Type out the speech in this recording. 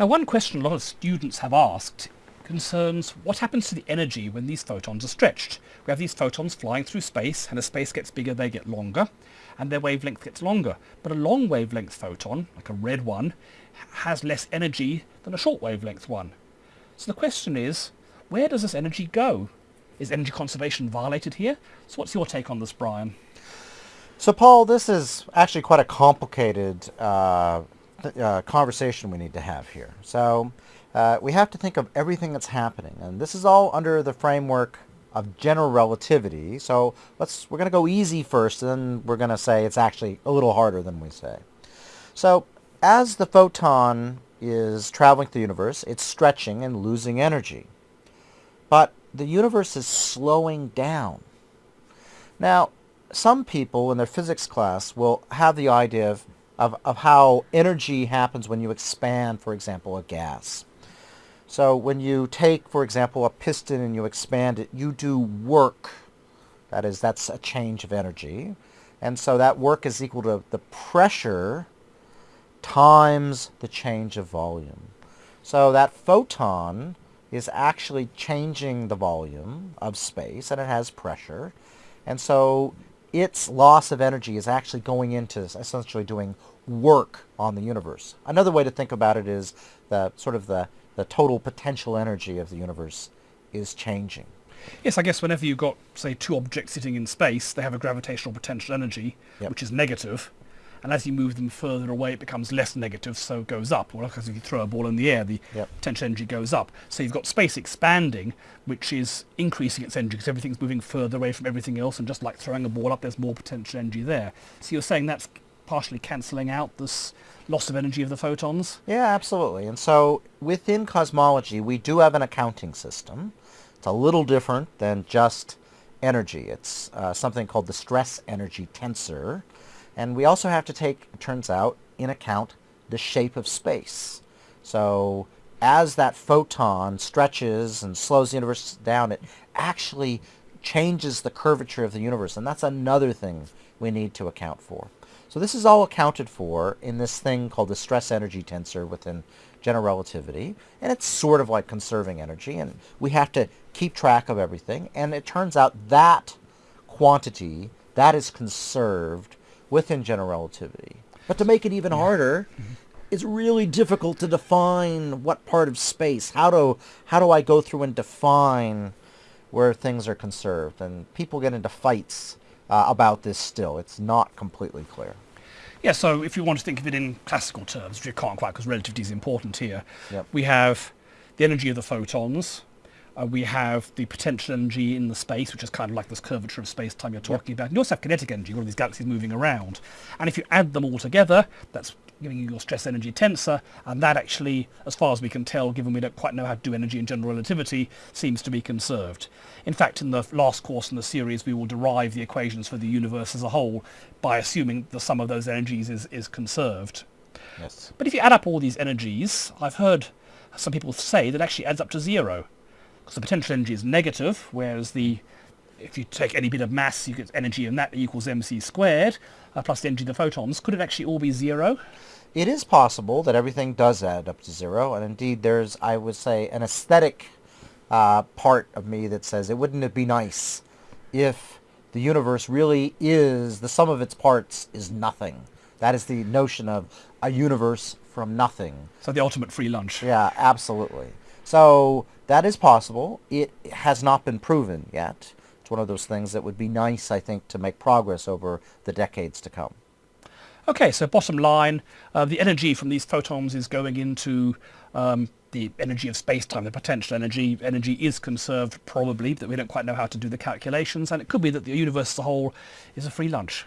Now one question a lot of students have asked concerns what happens to the energy when these photons are stretched. We have these photons flying through space and as space gets bigger they get longer and their wavelength gets longer. But a long wavelength photon, like a red one, has less energy than a short wavelength one. So the question is, where does this energy go? Is energy conservation violated here? So what's your take on this, Brian? So Paul, this is actually quite a complicated uh, uh, conversation we need to have here. So uh, we have to think of everything that's happening, and this is all under the framework of general relativity. So let's we're going to go easy first, and then we're going to say it's actually a little harder than we say. So as the photon is traveling through the universe, it's stretching and losing energy. But the universe is slowing down. Now, some people in their physics class will have the idea of, of, of how energy happens when you expand, for example, a gas. So when you take, for example, a piston and you expand it, you do work. That is, that's a change of energy. And so that work is equal to the pressure times the change of volume. So that photon is actually changing the volume of space and it has pressure. And so its loss of energy is actually going into essentially doing work on the universe. Another way to think about it is the sort of the the total potential energy of the universe is changing. Yes, I guess whenever you've got, say, two objects sitting in space, they have a gravitational potential energy, yep. which is negative, and as you move them further away, it becomes less negative, so it goes up. Or because if you throw a ball in the air, the yep. potential energy goes up. So you've got space expanding, which is increasing its energy because everything's moving further away from everything else, and just like throwing a ball up, there's more potential energy there. So you're saying that's partially cancelling out this loss of energy of the photons? Yeah, absolutely. And so within cosmology, we do have an accounting system. It's a little different than just energy. It's uh, something called the stress energy tensor. And we also have to take, it turns out, in account the shape of space. So as that photon stretches and slows the universe down, it actually changes the curvature of the universe. And that's another thing we need to account for. So this is all accounted for in this thing called the stress energy tensor within general relativity. And it's sort of like conserving energy. And we have to keep track of everything. And it turns out that quantity, that is conserved within general relativity. But to make it even harder, mm-hmm. it's really difficult to define what part of space. How do, how do I go through and define where things are conserved? And people get into fights uh, about this still. It's not completely clear. Yeah, so if you want to think of it in classical terms, which you can't quite because relativity is important here, yep. we have the energy of the photons, uh, we have the potential energy in the space, which is kind of like this curvature of space-time you're talking yep. about. And you also have kinetic energy, all of these galaxies moving around. And if you add them all together, that's giving you your stress energy tensor, and that actually, as far as we can tell, given we don't quite know how to do energy in general relativity, seems to be conserved. In fact, in the last course in the series, we will derive the equations for the universe as a whole by assuming the sum of those energies is, is conserved. Yes. But if you add up all these energies, I've heard some people say that actually adds up to zero. Because the potential energy is negative, whereas the if you take any bit of mass, you get energy in that equals mc squared, uh, plus the energy of the photons. Could it actually all be zero? It is possible that everything does add up to zero, and indeed there's, I would say, an aesthetic uh, part of me that says it wouldn't it be nice if the universe really is, the sum of its parts is nothing. That is the notion of a universe from nothing. So the ultimate free lunch. Yeah, absolutely. So that is possible. It has not been proven yet It's one of those things that would be nice, I think, to make progress over the decades to come. Okay, so bottom line, uh, the energy from these photons is going into um, the energy of space-time, the potential energy. Energy is conserved, probably, but we don't quite know how to do the calculations, and it could be that the universe as a whole is a free lunch.